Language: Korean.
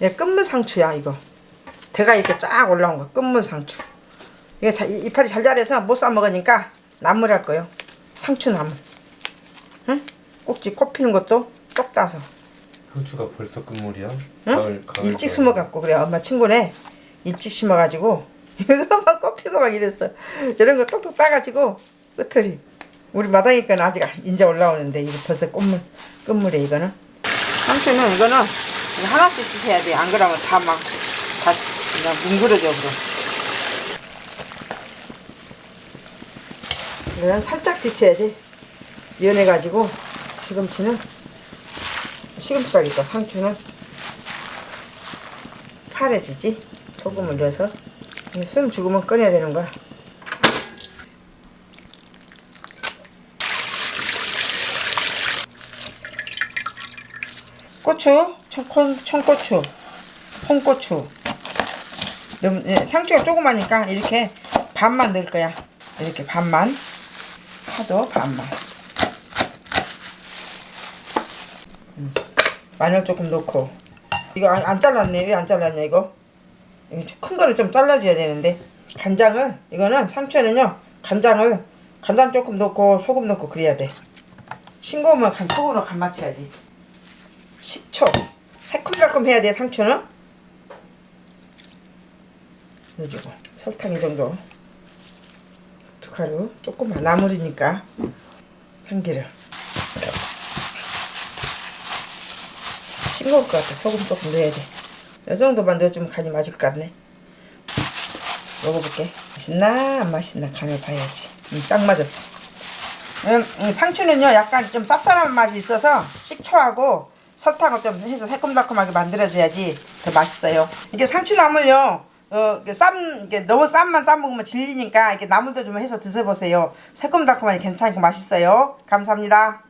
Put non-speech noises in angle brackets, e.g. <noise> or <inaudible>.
이게 끝물 상추야 이거. 대가 이렇게 쫙 올라온 거 끝물 상추. 이게 자, 이- 이파리 잘 자라서 못 싸 먹으니까 나물할 거요. 상추 나물. 응? 꼭지 꽃 피는 것도 똑 따서. 상추가 벌써 끝물이야? 응? 가을 가을 일찍 거야. 심어갖고 그래. 엄마 친구네 일찍 심어가지고 <laughs> 이거 막 꽃 피고 막 이랬어. 이런 거 똑똑 따가지고 끝털이. 우리 마당에 거는 아직 인자 올라오는데 이거 벌써 꽃물 끝물에 이거는. 상추는 이거는 이거 하나씩 씻어야 돼 안 그러면 다 막 다 그냥 뭉그러져 그럼. 이거는 살짝 데쳐야 돼. 연해가지고 시금치는 시금치라니까 상추는. 파래지지? 소금을 넣어서. 숨 죽으면 꺼내야 되는 거야 고추? 청콩, 청고추. 홍고추. 너무 예, 상추가 조그마니까 이렇게 반만 넣을 거야. 이렇게 반만. 파도 반만. 음, 마늘 조금 넣고. 이거 안, 안 잘랐네. 왜 안 잘랐냐 이거? 이거 좀큰 거를 좀 잘라줘야 되는데. 간장을 이거는 상추는요 간장을 간장 조금 넣고 소금 넣고 그래야 돼. 싱거우면 간 소금으로 간 맞춰야지 식초. 새콤달콤 해야 돼 상추는? 넣어주고. 설탕 이 정도. 두 가루. 조금만. 나물이니까. 참기름. 싱거울 것 같아. 소금 조금 넣어야 돼이 정도만 넣어주면 간이 맞을 것 같네. 먹어볼게. 맛있나? 안 맛있나? 간을 봐야지. 음, 딱 맞았어. 음, 음, 상추는요 약간 좀 쌉쌀한 맛이 있어서 식초하고 설탕을 좀 해서 새콤달콤하게 만들어줘야지 더 맛있어요. 이게 상추나물요. 어, 쌈, 이게 너무 쌈만 싸먹으면 질리니까 이렇게 나물도 좀 해서 드셔보세요. 새콤달콤하니 괜찮고 맛있어요. 감사합니다